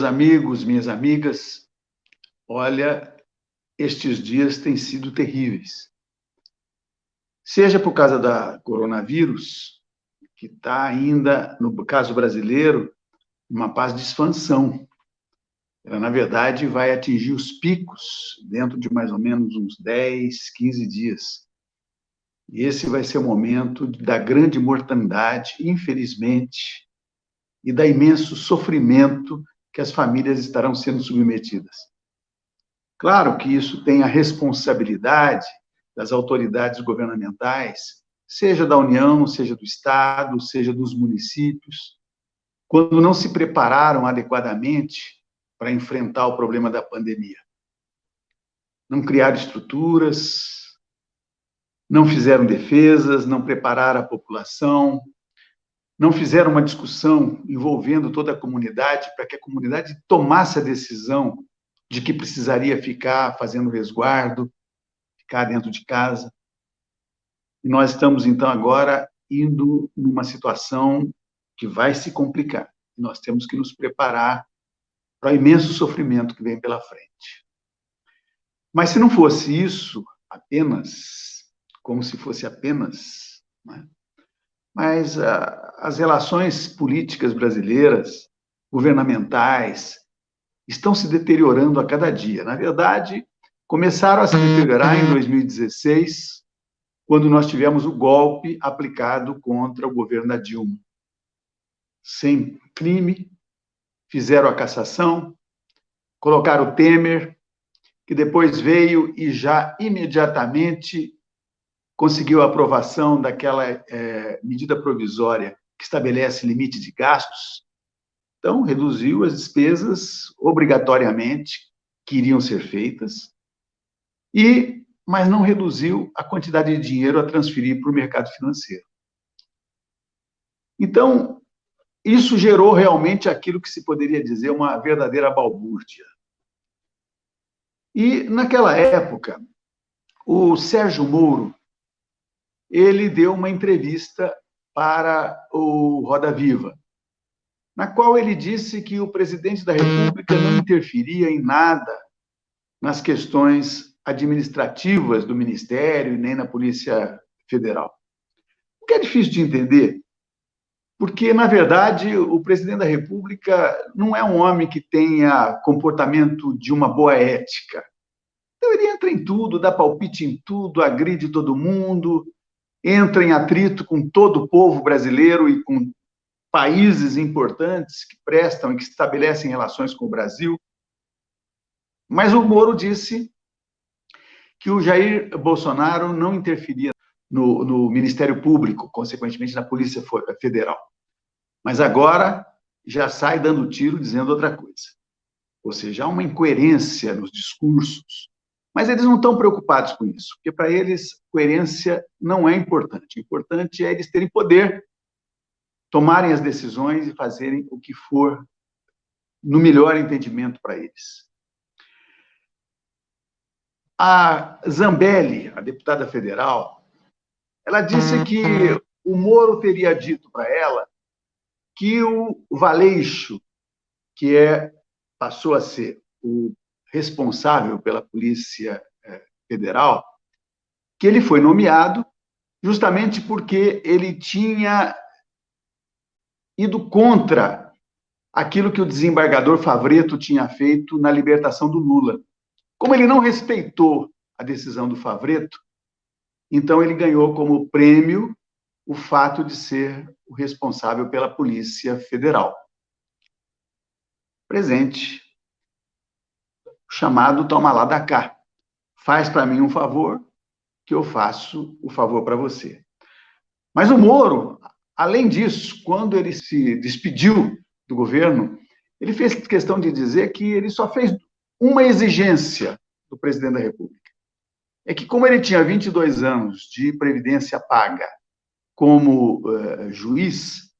Meus amigos, minhas amigas, olha, estes dias têm sido terríveis. Seja por causa da coronavírus, que está ainda, no caso brasileiro, uma paz de expansão. Ela, na verdade, vai atingir os picos dentro de mais ou menos uns 10, 15 dias. E esse vai ser o momento da grande mortandade, infelizmente, e da imenso sofrimento que as famílias estarão sendo submetidas. Claro que isso tem a responsabilidade das autoridades governamentais, seja da União, seja do Estado, seja dos municípios, quando não se prepararam adequadamente para enfrentar o problema da pandemia. Não criaram estruturas, não fizeram defesas, não prepararam a população, não fizeram uma discussão envolvendo toda a comunidade para que a comunidade tomasse a decisão de que precisaria ficar fazendo resguardo, ficar dentro de casa. E nós estamos, então, agora indo numa situação que vai se complicar. Nós temos que nos preparar para o imenso sofrimento que vem pela frente. Mas se não fosse isso apenas, como se fosse apenas, né? Mas ah, as relações políticas brasileiras, governamentais, estão se deteriorando a cada dia. Na verdade, começaram a se deteriorar em 2016, quando nós tivemos o golpe aplicado contra o governo da Dilma. Sem crime, fizeram a cassação, colocaram o Temer, que depois veio e já imediatamente conseguiu a aprovação daquela é, medida provisória que estabelece limite de gastos, então reduziu as despesas obrigatoriamente que iriam ser feitas, e mas não reduziu a quantidade de dinheiro a transferir para o mercado financeiro. Então, isso gerou realmente aquilo que se poderia dizer uma verdadeira balbúrdia. E, naquela época, o Sérgio Moro, ele deu uma entrevista para o Roda Viva, na qual ele disse que o presidente da República não interferia em nada nas questões administrativas do Ministério nem na Polícia Federal. O que é difícil de entender, porque, na verdade, o presidente da República não é um homem que tenha comportamento de uma boa ética. Então, ele entra em tudo, dá palpite em tudo, agride todo mundo, entra em atrito com todo o povo brasileiro e com países importantes que prestam e que estabelecem relações com o Brasil. Mas o Moro disse que o Jair Bolsonaro não interferia no, no Ministério Público, consequentemente na Polícia Federal. Mas agora já sai dando tiro dizendo outra coisa. Ou seja, há uma incoerência nos discursos mas eles não estão preocupados com isso, porque para eles coerência não é importante. O importante é eles terem poder, tomarem as decisões e fazerem o que for no melhor entendimento para eles. A Zambelli, a deputada federal, ela disse que o Moro teria dito para ela que o Valeixo, que é passou a ser o responsável pela Polícia eh, Federal, que ele foi nomeado justamente porque ele tinha ido contra aquilo que o desembargador Favreto tinha feito na libertação do Lula. Como ele não respeitou a decisão do Favreto, então ele ganhou como prêmio o fato de ser o responsável pela Polícia Federal. Presente chamado toma lá da cá. Faz para mim um favor, que eu faço o favor para você. Mas o Moro, além disso, quando ele se despediu do governo, ele fez questão de dizer que ele só fez uma exigência do presidente da República. É que, como ele tinha 22 anos de previdência paga como uh, juiz,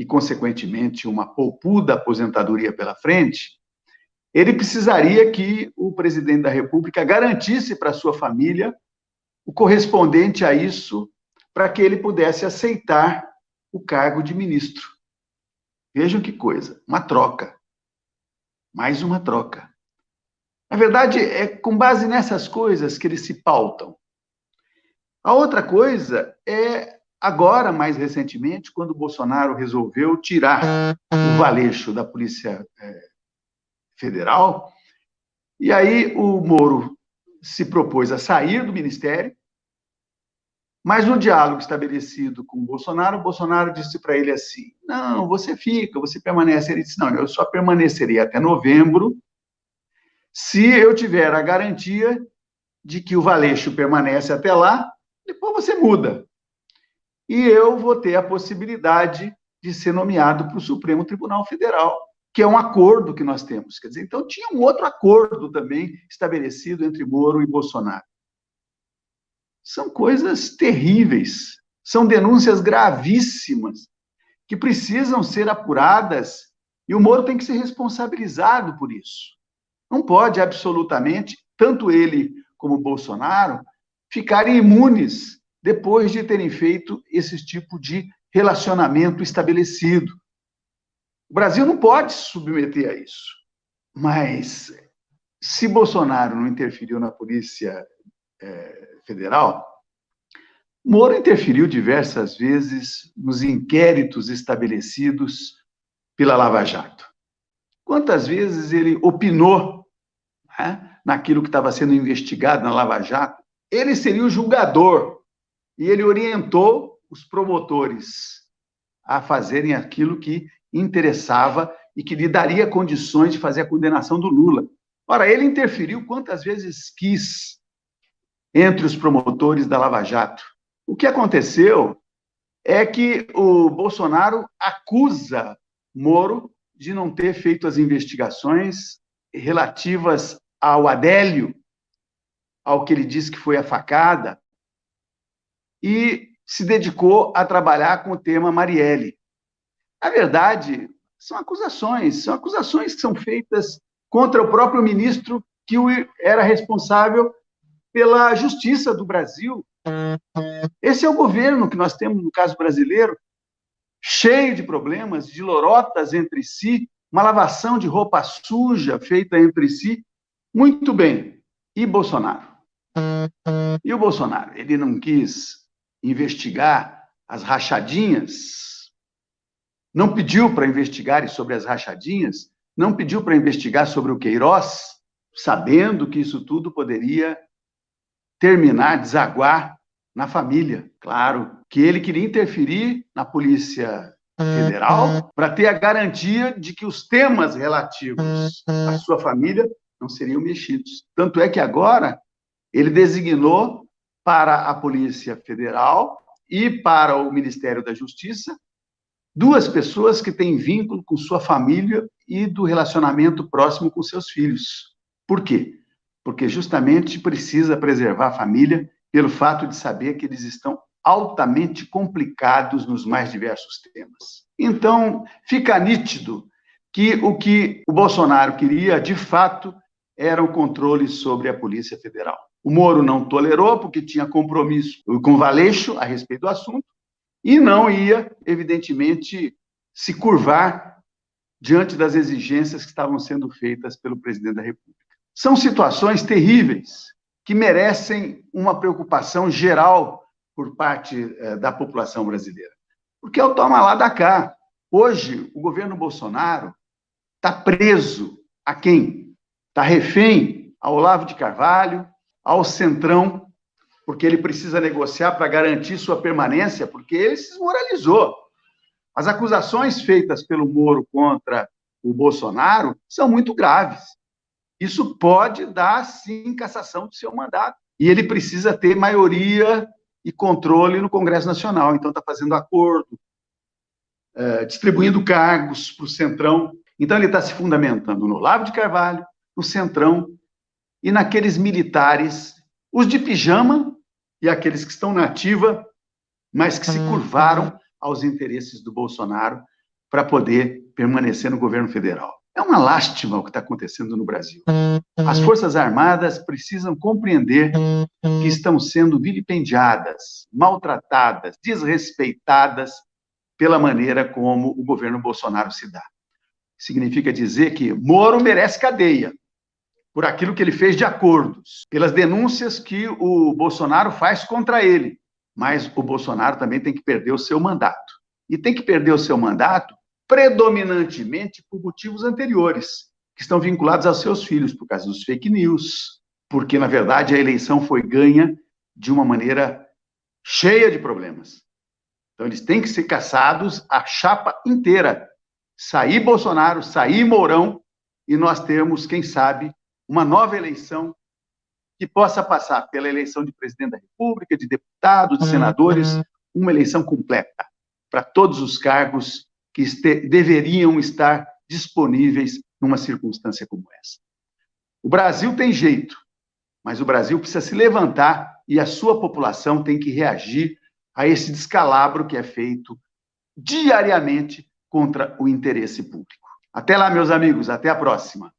e, consequentemente, uma poupuda aposentadoria pela frente, ele precisaria que o presidente da República garantisse para sua família o correspondente a isso, para que ele pudesse aceitar o cargo de ministro. Vejam que coisa, uma troca. mais uma troca. Na verdade, é com base nessas coisas que eles se pautam. A outra coisa é agora, mais recentemente, quando Bolsonaro resolveu tirar o Valeixo da Polícia é, Federal, e aí o Moro se propôs a sair do ministério, mas no diálogo estabelecido com o Bolsonaro, o Bolsonaro disse para ele assim: não, você fica, você permanece. Ele disse: não, eu só permaneceria até novembro se eu tiver a garantia de que o Valeixo permanece até lá, depois você muda. E eu vou ter a possibilidade de ser nomeado para o Supremo Tribunal Federal, que é um acordo que nós temos. Quer dizer, então tinha um outro acordo também estabelecido entre Moro e Bolsonaro. São coisas terríveis, são denúncias gravíssimas que precisam ser apuradas e o Moro tem que ser responsabilizado por isso. Não pode absolutamente, tanto ele como Bolsonaro, ficarem imunes depois de terem feito esse tipo de relacionamento estabelecido. O Brasil não pode se submeter a isso. Mas se Bolsonaro não interferiu na Polícia é, Federal, Moro interferiu diversas vezes nos inquéritos estabelecidos pela Lava Jato. Quantas vezes ele opinou né, naquilo que estava sendo investigado na Lava Jato? Ele seria o julgador e ele orientou os promotores a fazerem aquilo que interessava e que lhe daria condições de fazer a condenação do Lula. Ora, ele interferiu quantas vezes quis entre os promotores da Lava Jato. O que aconteceu é que o Bolsonaro acusa Moro de não ter feito as investigações relativas ao Adélio, ao que ele diz que foi a facada, e se dedicou a trabalhar com o tema Marielle. Na verdade, são acusações, são acusações que são feitas contra o próprio ministro que era responsável pela justiça do Brasil. Esse é o governo que nós temos no caso brasileiro, cheio de problemas, de lorotas entre si, uma lavação de roupa suja feita entre si. Muito bem. E Bolsonaro? E o Bolsonaro? Ele não quis investigar as rachadinhas não pediu para investigar sobre as rachadinhas, não pediu para investigar sobre o Queiroz, sabendo que isso tudo poderia terminar, desaguar na família. Claro que ele queria interferir na Polícia Federal para ter a garantia de que os temas relativos à sua família não seriam mexidos. Tanto é que agora ele designou para a Polícia Federal e para o Ministério da Justiça duas pessoas que têm vínculo com sua família e do relacionamento próximo com seus filhos. Por quê? Porque justamente precisa preservar a família pelo fato de saber que eles estão altamente complicados nos mais diversos temas. Então, fica nítido que o que o Bolsonaro queria, de fato, era o controle sobre a Polícia Federal. O Moro não tolerou, porque tinha compromisso com o Valeixo a respeito do assunto, e não ia, evidentemente, se curvar diante das exigências que estavam sendo feitas pelo presidente da República. São situações terríveis que merecem uma preocupação geral por parte eh, da população brasileira. Porque é o toma lá da cá. Hoje, o governo Bolsonaro está preso a quem? Está refém ao Olavo de Carvalho, ao Centrão, porque ele precisa negociar para garantir sua permanência, porque ele se desmoralizou. As acusações feitas pelo Moro contra o Bolsonaro são muito graves. Isso pode dar, sim, cassação do seu mandato. E ele precisa ter maioria e controle no Congresso Nacional. Então, está fazendo acordo, é, distribuindo cargos para o Centrão. Então, ele está se fundamentando no Lavo de Carvalho, no Centrão e naqueles militares, os de pijama e aqueles que estão na ativa, mas que se uhum. curvaram aos interesses do Bolsonaro para poder permanecer no governo federal. É uma lástima o que está acontecendo no Brasil. As uhum. Forças Armadas precisam compreender que estão sendo vilipendiadas, maltratadas, desrespeitadas pela maneira como o governo Bolsonaro se dá. significa dizer que Moro merece cadeia por aquilo que ele fez de acordos, pelas denúncias que o Bolsonaro faz contra ele. Mas o Bolsonaro também tem que perder o seu mandato. E tem que perder o seu mandato predominantemente por motivos anteriores, que estão vinculados aos seus filhos, por causa dos fake news, porque, na verdade, a eleição foi ganha de uma maneira cheia de problemas. Então, eles têm que ser caçados a chapa inteira. Sair Bolsonaro, sair Mourão, e nós temos, quem sabe, uma nova eleição que possa passar pela eleição de presidente da República, de deputados, de senadores, uhum. uma eleição completa para todos os cargos que este, deveriam estar disponíveis numa circunstância como essa. O Brasil tem jeito, mas o Brasil precisa se levantar e a sua população tem que reagir a esse descalabro que é feito diariamente contra o interesse público. Até lá, meus amigos, até a próxima.